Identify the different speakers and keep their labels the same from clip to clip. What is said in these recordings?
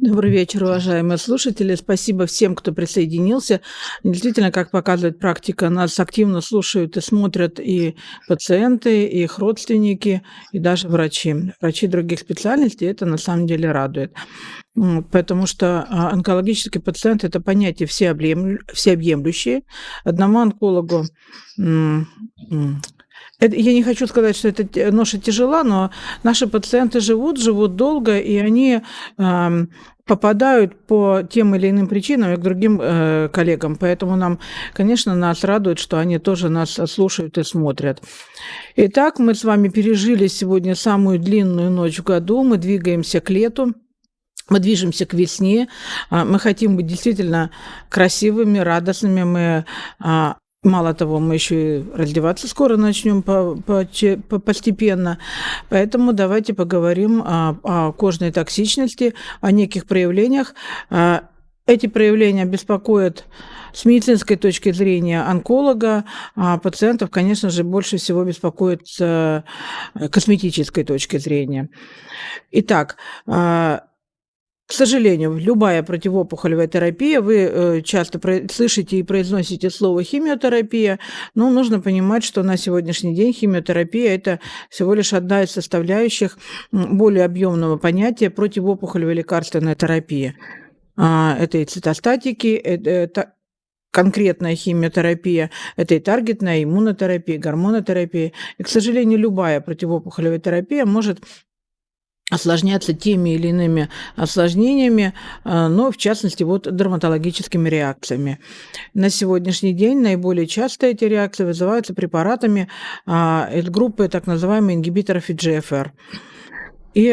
Speaker 1: Добрый вечер, уважаемые слушатели. Спасибо всем, кто присоединился. Действительно, как показывает практика, нас активно слушают и смотрят и пациенты, и их родственники, и даже врачи. Врачи других специальностей это на самом деле радует. Потому что а, онкологический пациент – это понятие всеобъемлющее. Одному онкологу это, я не хочу сказать, что эта ноша тяжела, но наши пациенты живут, живут долго, и они э, попадают по тем или иным причинам к другим э, коллегам. Поэтому нам, конечно, нас радует, что они тоже нас слушают и смотрят. Итак, мы с вами пережили сегодня самую длинную ночь в году. Мы двигаемся к лету. Мы движемся к весне, а, мы хотим быть действительно красивыми, радостными, мы а, Мало того, мы еще и раздеваться скоро начнем по, по, по, постепенно. Поэтому давайте поговорим о, о кожной токсичности, о неких проявлениях. А, эти проявления беспокоят с медицинской точки зрения онколога, а пациентов, конечно же, больше всего беспокоит с э, косметической точки зрения. Итак, а, к сожалению, любая противоопухолевая терапия, вы э, часто слышите и произносите слово химиотерапия, но нужно понимать, что на сегодняшний день химиотерапия – это всего лишь одна из составляющих более объемного понятия противоопухолевой лекарственной терапии. А, это и цитостатики, это конкретная химиотерапия, это и таргетная иммунотерапия, гормонотерапия. И, к сожалению, любая противоопухолевая терапия может осложняться теми или иными осложнениями, а, но в частности вот дерматологическими реакциями. На сегодняшний день наиболее часто эти реакции вызываются препаратами а, группы так называемых ингибиторов EGFR. И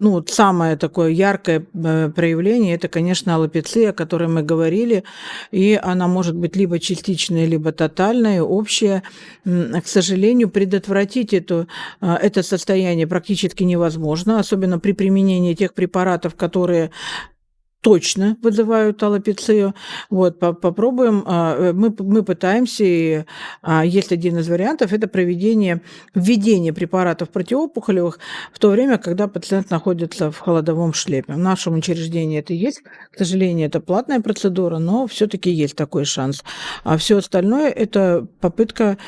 Speaker 1: ну, самое такое яркое э, проявление – это, конечно, аллопеция, о которой мы говорили, и она может быть либо частичная, либо тотальная, общая. К сожалению, предотвратить эту, э, это состояние практически невозможно, особенно при применении тех препаратов, которые точно вызывают аллопецию. Вот, попробуем. А, э, мы, мы пытаемся, и а, есть один из вариантов, это проведение, введение препаратов противоопухолевых в то время, когда пациент находится в холодовом шлеме. В нашем учреждении это есть. К сожалению, это платная процедура, но все-таки есть такой шанс. А все остальное – это попытка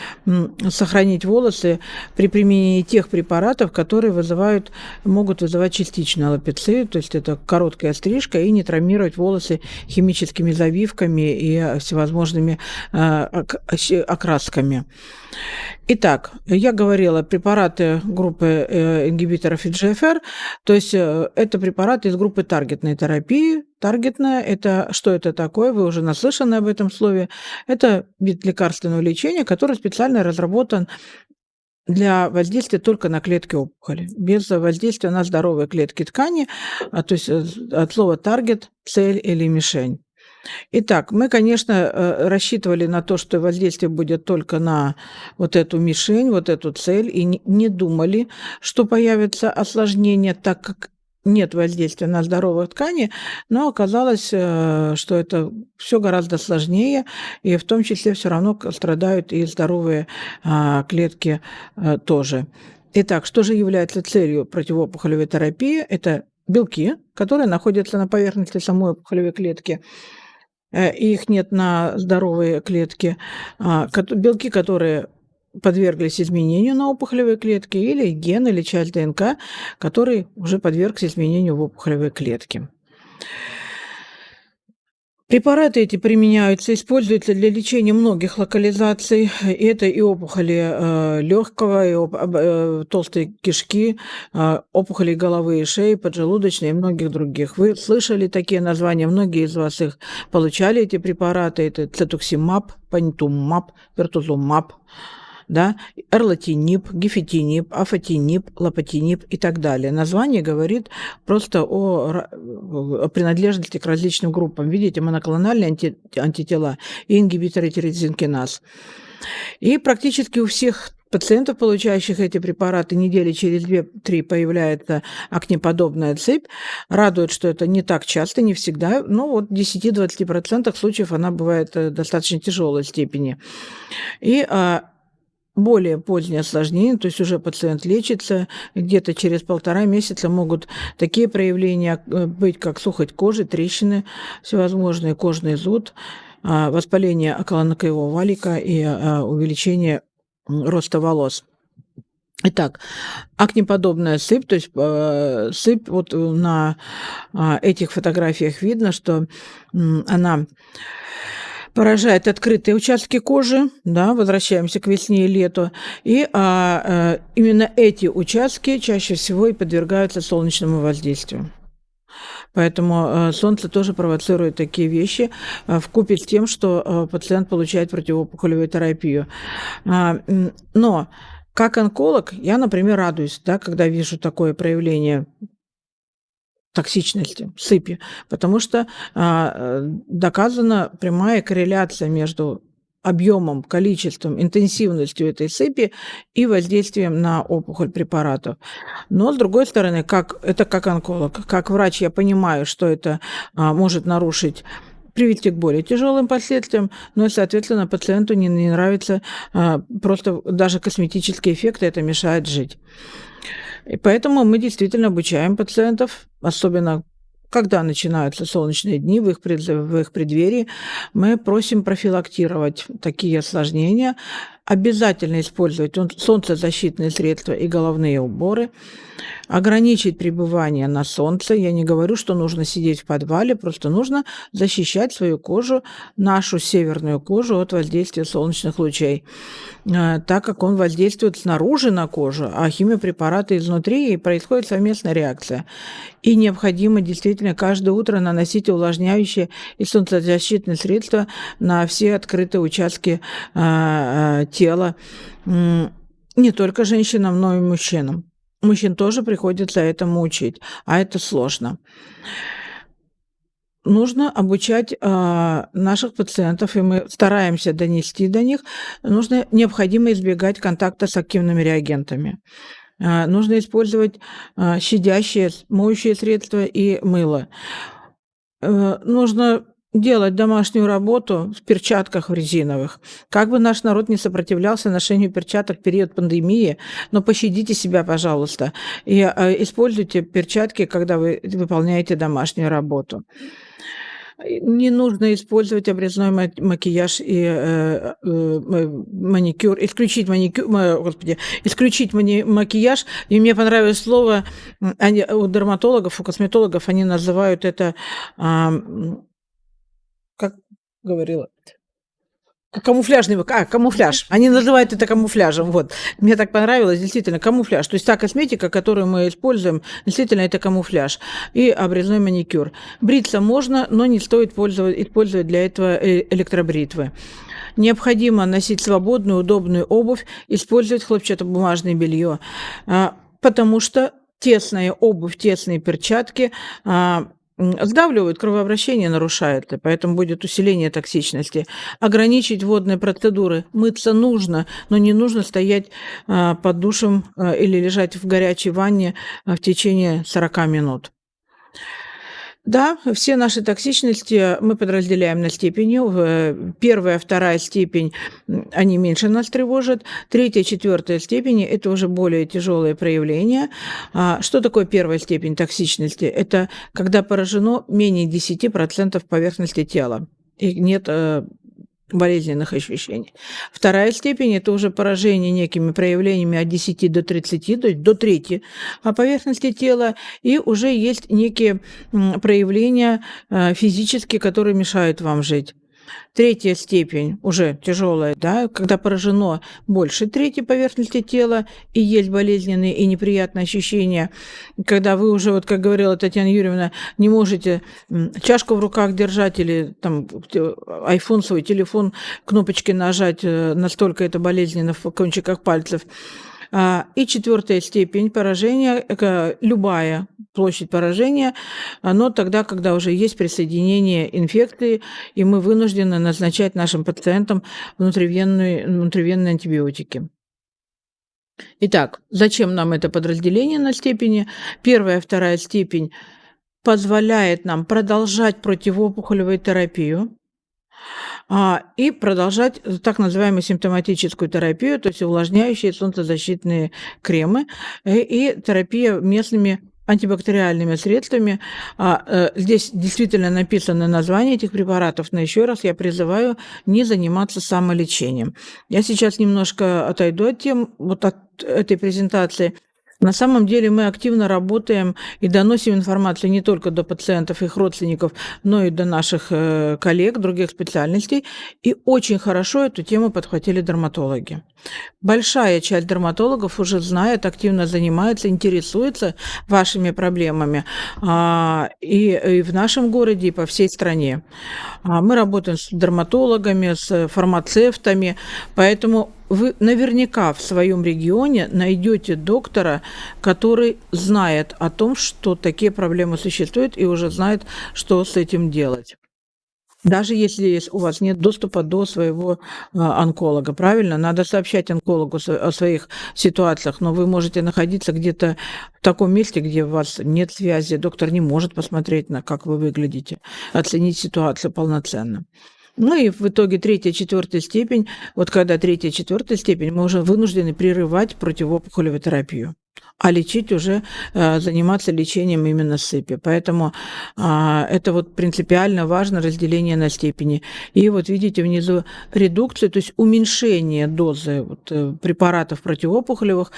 Speaker 1: сохранить волосы при применении тех препаратов, которые вызывают, могут вызывать частичную аллопецию, то есть это короткая стрижка и не не травмировать волосы химическими завивками и всевозможными э, окрасками. Итак, я говорила препараты группы э, ингибиторов EGFR, то есть э, это препараты из группы таргетной терапии. Таргетная – это что это такое? Вы уже наслышаны об этом слове. Это вид лекарственного лечения, который специально разработан для воздействия только на клетки опухоли, без воздействия на здоровые клетки ткани, а, то есть э, от слова таргет, цель или мишень. Итак, мы, конечно, э, рассчитывали на то, что воздействие будет только на вот эту мишень, вот эту цель, и не думали, что появятся осложнения, так как нет воздействия на здоровые ткани, но оказалось, э, что это все гораздо сложнее, и в том числе все равно страдают и здоровые а, клетки э, тоже. Итак, что же является целью противоопухолевой терапии? Это белки, которые находятся на поверхности самой опухолевой клетки, э, их нет на здоровые клетки. А, белки, которые подверглись изменению на опухолевой клетке, или ген, или часть ДНК, который уже подвергся изменению в опухолевой клетке. Препараты эти применяются, используются для лечения многих локализаций. Это и опухоли э, легкого, и э, толстой кишки, э, опухоли головы и шеи, поджелудочной и многих других. Вы слышали такие названия, многие из вас их получали, эти препараты. Это цетуксимаб, панитумаб, вертузумаб да, эрлатинип, гифетинип, афатинип, лапатинип и так далее. Название говорит просто о, о принадлежности к различным группам. Видите, моноклональные анти, антитела и ингибиторы тирозинкиназ. И практически у всех пациентов, получающих эти препараты, недели через 2-3 появляется акнеподобная цепь. Радует, что это не так часто, не всегда, но вот в 10-20% случаев она бывает э, достаточно тяжелой степени. И а, более позднее осложнение, то есть уже пациент лечится, где-то через полтора месяца могут такие проявления э, быть, как сухость кожи, трещины всевозможные, кожный зуд, а, воспаление околонокового валика и а, увеличение роста волос. Итак, акнеподобная сыпь, то есть э, сыпь, вот на э, этих фотографиях видно, что э, она поражает открытые участки кожи, да, возвращаемся к весне и лету, и а, а, именно эти участки чаще всего и подвергаются солнечному воздействию. Поэтому э, солнце тоже провоцирует такие вещи э, в купе с тем, что пациент получает противоопухолевую терапию. А, но как онколог я, например, радуюсь, да, когда вижу такое проявление токсичности, сыпи, потому что а, доказана прямая корреляция между объемом, количеством, интенсивностью этой сыпи и воздействием на опухоль препаратов. Но, с другой стороны, как, это как онколог, как врач я понимаю, что это а, может нарушить привести к более тяжелым последствиям, но, соответственно, пациенту не, не нравится а, просто даже косметические эффекты, это мешает жить. И поэтому мы действительно обучаем пациентов, особенно когда начинаются солнечные дни в их, в их преддверии, мы просим профилактировать такие осложнения, обязательно использовать солнцезащитные средства и головные уборы, ограничить пребывание на солнце. Я не говорю, что нужно сидеть в подвале, просто нужно защищать свою кожу, нашу северную кожу от воздействия солнечных лучей, э, так как он воздействует снаружи на кожу, а химиопрепараты изнутри, и происходит совместная реакция. И необходимо действительно каждое утро наносить увлажняющие и солнцезащитные средства на все открытые участки э, э, тела не только женщинам, но и мужчинам. Мужчин тоже приходится этому учить, а это сложно. Нужно обучать э, наших пациентов, и мы стараемся донести до них. Нужно необходимо избегать контакта с активными реагентами. Э, нужно использовать э, щадящие, моющие средства и мыло. Э, нужно делать домашнюю работу в перчатках в резиновых. Как бы наш народ не сопротивлялся ношению перчаток в период пандемии, но пощадите себя, пожалуйста, и э, используйте перчатки, когда вы выполняете домашнюю работу. Не нужно использовать обрезной макияж и э, э, маникюр, исключить маникюр, господи, исключить мани, макияж. И мне понравилось слово они, у дерматологов, у косметологов, они называют это э, говорила, Камуфляжный, а, камуфляж. Они называют это камуфляжем. Вот. Мне так понравилось, действительно, камуфляж. То есть та косметика, которую мы используем, действительно, это камуфляж. И обрезной маникюр. Бриться можно, но не стоит пользовать, использовать для этого э, электробритвы. Необходимо носить свободную, удобную обувь, использовать хлопчатобумажное белье, а, потому что тесная обувь, тесные перчатки а, сдавливают, кровообращение нарушает, и поэтому будет усиление токсичности. Ограничить водные процедуры. Мыться нужно, но не нужно стоять а, под душем а, или лежать в горячей ванне а, в течение 40 минут. Да, все наши токсичности мы подразделяем на степени. Э, первая, вторая степень, они меньше нас тревожат. Третья, четвертая степени – это уже более тяжелые проявления. А, что такое первая степень токсичности? Это когда поражено менее 10% поверхности тела и нет э, болезненных ощущений. Вторая степень – это уже поражение некими проявлениями от 10 до 30, то есть до трети поверхности тела, и уже есть некие проявления э, физические, которые мешают вам жить. Третья степень, уже тяжелая, да, когда поражено больше трети поверхности тела и есть болезненные и неприятные ощущения, когда вы уже, вот как говорила Татьяна Юрьевна, не можете чашку в руках держать или там iPhone, свой телефон, кнопочки нажать, э, настолько это болезненно в кончиках пальцев. А, и четвертая степень поражения, любая площадь поражения, но тогда, когда уже есть присоединение инфекции, и мы вынуждены назначать нашим пациентам внутривенные, внутривенные антибиотики. Итак, зачем нам это подразделение на степени? Первая, вторая степень позволяет нам продолжать противоопухолевую терапию, и продолжать так называемую симптоматическую терапию, то есть увлажняющие солнцезащитные кремы э, и терапия местными антибактериальными средствами. А, э, здесь действительно написано название этих препаратов, но еще раз я призываю не заниматься самолечением. Я сейчас немножко отойду от тем, вот от этой презентации – на самом деле мы активно работаем и доносим информацию не только до пациентов, их родственников, но и до наших э, коллег других специальностей. И очень хорошо эту тему подхватили дерматологи. Большая часть дерматологов уже знает, активно занимается, интересуется вашими проблемами а, и, и в нашем городе, и по всей стране. А мы работаем с дерматологами, с фармацевтами, поэтому вы наверняка в своем регионе найдете доктора, который знает о том, что такие проблемы существуют и уже знает, что с этим делать. Даже если у вас нет доступа до своего а, онколога, правильно? Надо сообщать онкологу о своих ситуациях, но вы можете находиться где-то в таком месте, где у вас нет связи, доктор не может посмотреть на как вы выглядите, оценить ситуацию полноценно. Ну и в итоге третья, четвертая степень, вот когда третья, четвертая степень, мы уже вынуждены прерывать противоопухолевую терапию а лечить уже, э, заниматься лечением именно сыпи. Поэтому а, это вот принципиально важно разделение на степени. И вот видите внизу редукцию, то есть уменьшение дозы вот, э, препаратов противоопухолевых,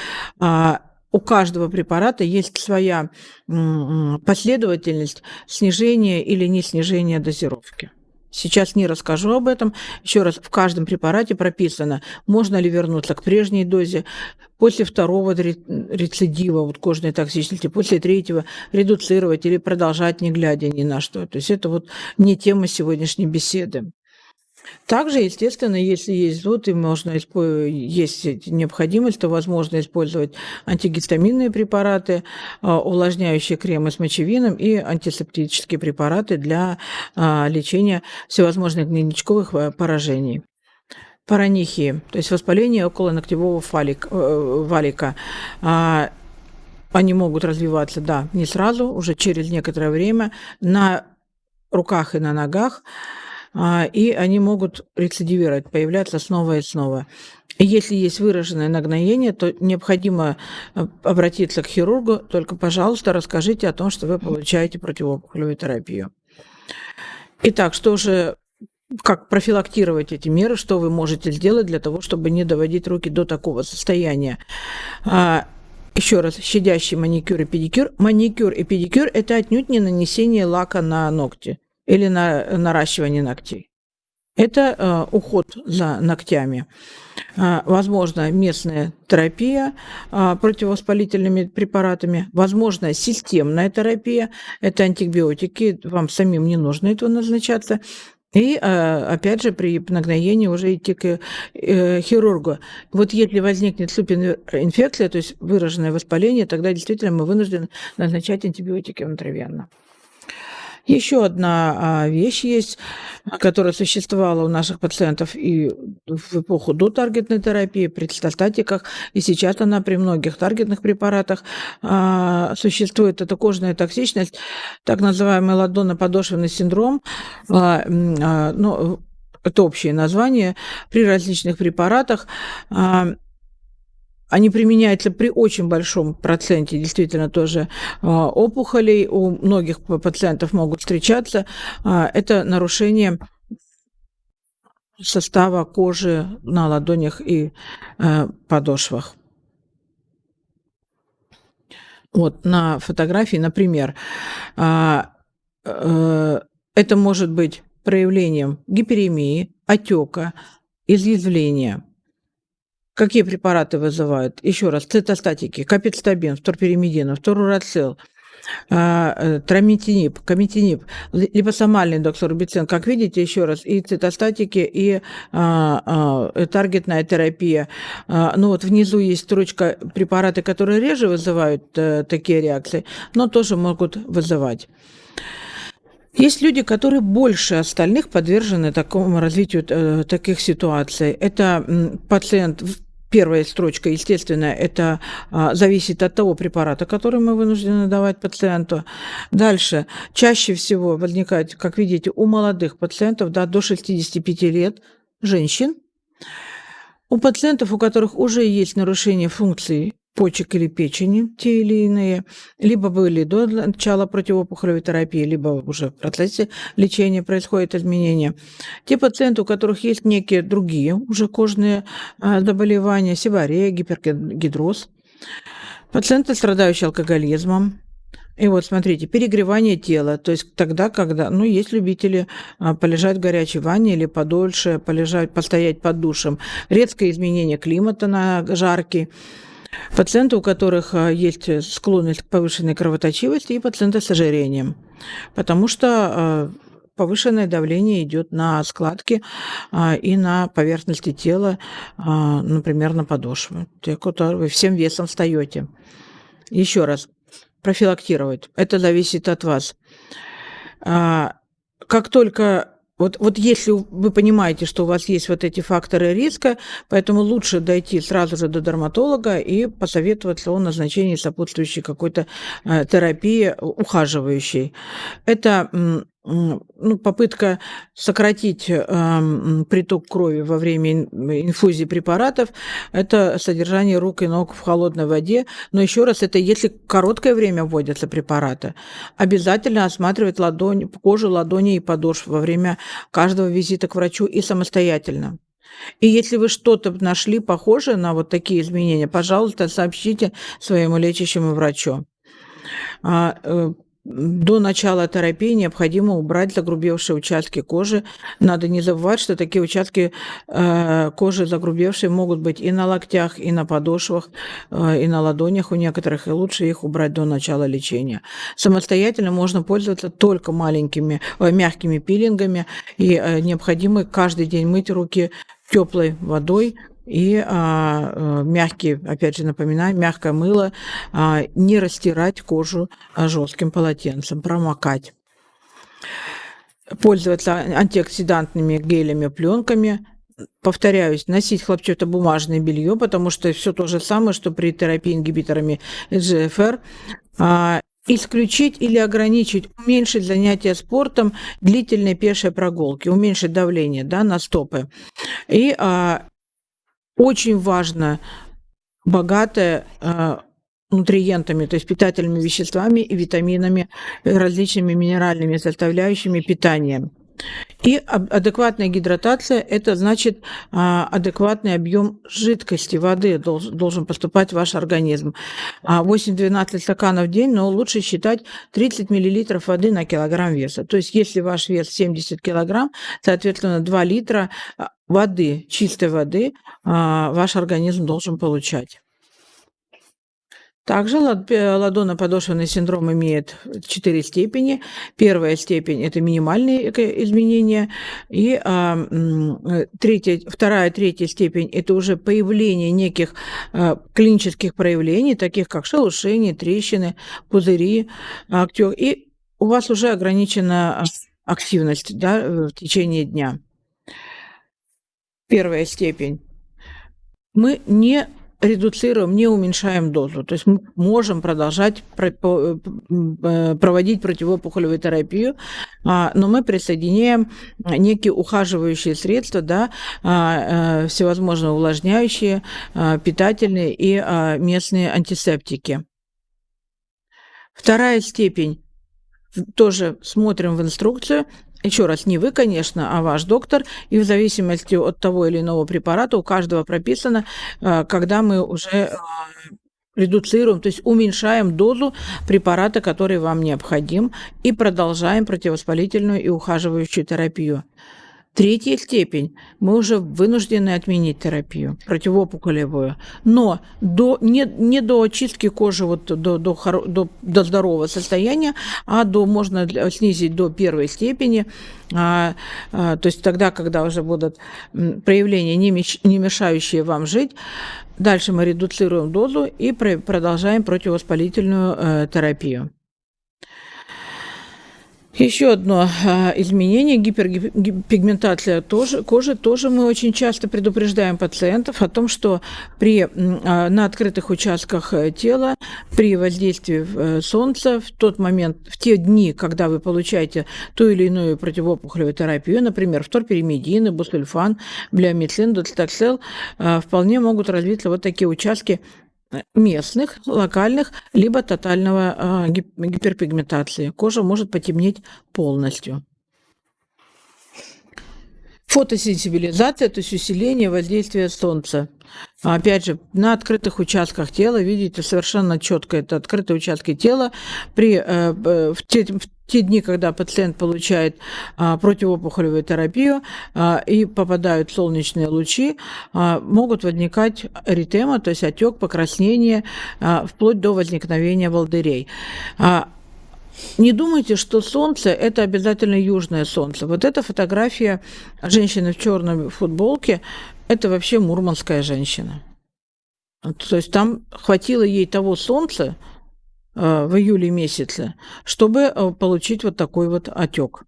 Speaker 1: у каждого препарата есть своя последовательность снижения или не снижения дозировки. Сейчас не расскажу об этом. Еще раз, в каждом препарате прописано, можно ли вернуться к прежней дозе, после второго рецидива вот кожной токсичности, после третьего редуцировать или продолжать, не глядя ни на что. То есть это вот не тема сегодняшней беседы. Также, естественно, если есть зуд и можно есть необходимость, то возможно использовать антигистаминные препараты, а, увлажняющие кремы с мочевином и антисептические препараты для а, лечения всевозможных гнойничковых а, поражений. Паранихии, то есть воспаление около ногтевого фалик, э, валика. Они могут развиваться, да, не сразу, уже через некоторое время на руках и на ногах. А, и они могут рецидивировать, появляться снова и снова. И если есть выраженное нагноение, то необходимо э, обратиться к хирургу, только, пожалуйста, расскажите о том, что вы получаете противоопухолевую терапию. Итак, что же как профилактировать эти меры, что вы можете сделать для того, чтобы не доводить руки до такого состояния. А, еще раз, щадящий маникюр и педикюр. Маникюр и педикюр – это отнюдь не нанесение лака на ногти или на наращивание ногтей. Это э, уход за ногтями. Э, возможно, местная терапия э, противовоспалительными препаратами, возможно, системная терапия, это антибиотики, вам самим не нужно этого назначаться. И, опять же, при нагноении уже идти к хирургу. Вот если возникнет супинфекция, то есть выраженное воспаление, тогда действительно мы вынуждены назначать антибиотики внутривенно. Еще одна а, вещь есть, которая существовала у наших пациентов и в эпоху до таргетной терапии, при цитостатиках, и сейчас она при многих таргетных препаратах а, существует. Это кожная токсичность, так называемый ладонно-подошвенный синдром. А, ну, это общее название при различных препаратах. Они применяются при очень большом проценте действительно тоже а, опухолей. У многих пациентов могут встречаться. А, это нарушение состава кожи на ладонях и э, подошвах. Вот на фотографии, например, а, э, это может быть проявлением гиперемии, отека, изъязвления – Какие препараты вызывают? Еще раз, цитостатики, капицтабин, вторперимидин, вторурацил, а, э, трамитинип, комитинип, липосомальный доксорубицин, как видите, еще раз, и цитостатики, и а, а, и таргетная терапия. Ну вот внизу есть строчка препараты, которые реже вызывают а, такие реакции, но тоже могут вызывать. Есть люди, которые больше остальных подвержены такому развитию э, таких ситуаций. Это пациент первая строчка, естественно, это а, зависит от того препарата, который мы вынуждены давать пациенту. Дальше, чаще всего возникает, как видите, у молодых пациентов да, до 65 лет, женщин, у пациентов, у которых уже есть нарушение функций почек или печени, те или иные, либо были до начала противоопухолевой терапии, либо уже в процессе лечения происходят изменения. Те пациенты, у которых есть некие другие уже кожные а, заболевания, сибарея, гипергидроз, пациенты, страдающие алкоголизмом, и вот смотрите, перегревание тела, то есть тогда, когда, ну, есть любители а, полежать в горячей ванне или подольше, полежать, постоять под душем, резкое изменение климата на жаркий, Пациенты, у которых а, есть склонность к повышенной кровоточивости, и пациенты с ожирением, потому что а, повышенное давление идет на складки а, и на поверхности тела, например, на подошвы. Те, которые всем весом встаете. Еще раз, профилактировать. Это зависит от вас. Как только вот, вот если вы понимаете, что у вас есть вот эти факторы риска, поэтому лучше дойти сразу же до дерматолога и посоветоваться о назначении сопутствующей какой-то э, терапии ухаживающей. Это ну, попытка сократить э, приток крови во время инфузии препаратов – это содержание рук и ног в холодной воде. Но еще раз, это если короткое время вводятся препараты, обязательно осматривать ладонь, кожу, ладони и подошв во время каждого визита к врачу и самостоятельно. И если вы что-то нашли похожее на вот такие изменения, пожалуйста, сообщите своему лечащему врачу. До начала терапии необходимо убрать загрубевшие участки кожи. Надо не забывать, что такие участки э, кожи загрубевшие могут быть и на локтях, и на подошвах, э, и на ладонях у некоторых, и лучше их убрать до начала лечения. Самостоятельно можно пользоваться только маленькими, э, мягкими пилингами, и необходимо каждый день мыть руки теплой водой, и а, э, мягкий, опять же напоминаю, мягкое мыло, а, не растирать кожу а, жестким полотенцем, промокать. Пользоваться антиоксидантными гелями, пленками, повторяюсь, носить хлопчатобумажное белье, потому что все то же самое, что при терапии ингибиторами ГФР. А, исключить или ограничить, уменьшить занятия спортом, длительные пешие прогулки, уменьшить давление да, на стопы. И а, очень важно богатая э, нутриентами, то есть питательными веществами и витаминами, различными минеральными составляющими питания. И адекватная гидратация – это значит а, адекватный объем жидкости, воды должен поступать в ваш организм. 8-12 стаканов в день, но лучше считать 30 мл воды на килограмм веса. То есть если ваш вес 70 килограмм, соответственно, 2 литра воды, чистой воды а, ваш организм должен получать. Также ладонно-подошвенный синдром имеет четыре степени. Первая степень – это минимальные изменения, и а, третья, вторая, третья степень – это уже появление неких а, клинических проявлений, таких как шелушение, трещины, пузыри, и у вас уже ограничена активность да, в течение дня. Первая степень, мы не редуцируем, не уменьшаем дозу. То есть мы можем продолжать э, проводить противоопухолевую терапию, а, но мы присоединяем некие ухаживающие средства, да, а, э, всевозможные увлажняющие, а, питательные и местные антисептики. Вторая степень тоже смотрим в инструкцию, еще раз, не вы, конечно, а ваш доктор, и в зависимости от того или иного препарата у каждого прописано, э, когда мы уже э, редуцируем, то есть уменьшаем дозу препарата, который вам необходим, и продолжаем противовоспалительную и ухаживающую терапию. Третья степень. Мы уже вынуждены отменить терапию противоопухолевую. Но до, не, не до очистки кожи вот до, до, до, до здорового состояния, а до, можно снизить до первой степени. А, а, то есть тогда, когда уже будут проявления, не, меш, не мешающие вам жить, дальше мы редуцируем дозу и продолжаем противовоспалительную э, терапию. Еще одно а, изменение, гипергипигментация тоже, кожи. Тоже мы очень часто предупреждаем пациентов о том, что при, а, на открытых участках э, тела при воздействии э, солнца в тот момент, в те дни, когда вы получаете ту или иную противоопухолевую терапию, например, фторперимедины, бусульфан, блиомицин, доцитоксел, а, вполне могут развиться вот такие участки местных, локальных, либо тотального гиперпигментации. Кожа может потемнеть полностью. Фотосенсибилизация, то есть усиление воздействия солнца. Опять же, на открытых участках тела, видите, совершенно четко это открытые участки тела. При, э, в, те, в те дни, когда пациент получает а, противоопухолевую терапию а, и попадают солнечные лучи, а, могут возникать эритема, то есть отек, покраснение, а, вплоть до возникновения волдырей. А, не думайте, что солнце – это обязательно южное солнце. Вот эта фотография женщины в черной футболке – это вообще мурманская женщина. То есть там хватило ей того солнца, в июле месяце, чтобы э, получить вот такой вот отек.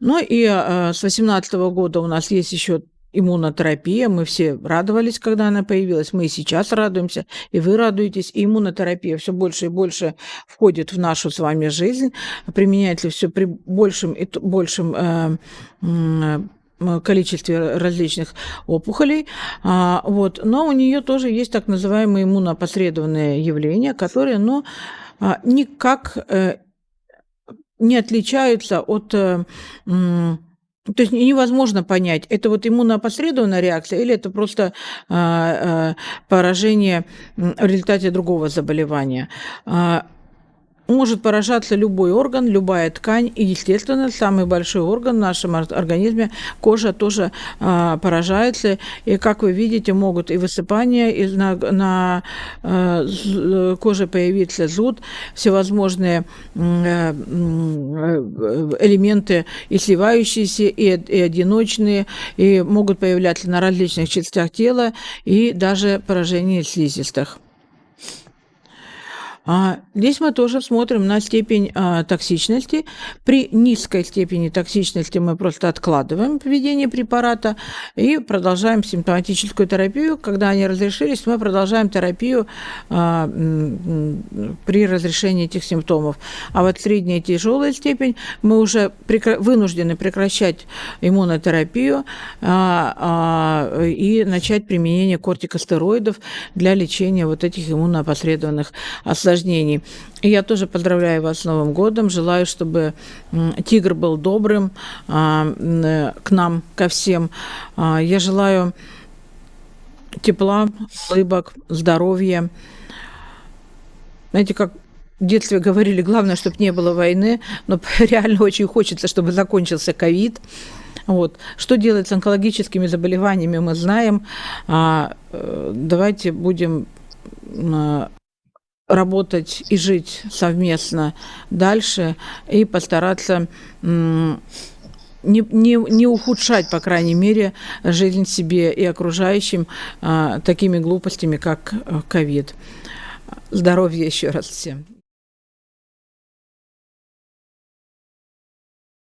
Speaker 1: Ну и э, с 2018 года у нас есть еще иммунотерапия. Мы все радовались, когда она появилась. Мы и сейчас радуемся, и вы радуетесь. И иммунотерапия все больше и больше входит в нашу с вами жизнь, применяется все при большем и большем количестве различных опухолей. А, вот. Но у нее тоже есть так называемые иммунопосредованные явления, которые ну, а, никак э, не отличаются от э, то есть невозможно понять, это вот иммунопосредованная реакция или это просто э, поражение в результате другого заболевания. Может поражаться любой орган, любая ткань. И, естественно, самый большой орган в нашем организме, кожа тоже э, поражается. И, как вы видите, могут и высыпания, и на, на э, коже появиться зуд, всевозможные э, элементы и сливающиеся, и, и одиночные, и могут появляться на различных частях тела, и даже поражение слизистых. А здесь мы тоже смотрим на степень а, токсичности. При низкой степени токсичности мы просто откладываем введение препарата и продолжаем симптоматическую терапию. Когда они разрешились, мы продолжаем терапию а, при разрешении этих симптомов. А вот средняя и тяжелая степень мы уже вынуждены прекращать иммунотерапию и начать применение кортикостероидов для лечения вот этих иммунопосредованных осложнений осложнений. И я тоже поздравляю вас с Новым годом. Желаю, чтобы тигр был добрым а, э, к нам, ко всем. А, я желаю тепла, улыбок, здоровья. Знаете, как в детстве говорили, главное, чтобы не было войны, но реально очень хочется, чтобы закончился ковид. Вот. Что делать с онкологическими заболеваниями, мы знаем. А, э, давайте будем работать и жить совместно дальше и постараться не, не, не ухудшать, по крайней мере, жизнь себе и окружающим а, такими глупостями, как э, ковид. Здоровья еще раз всем.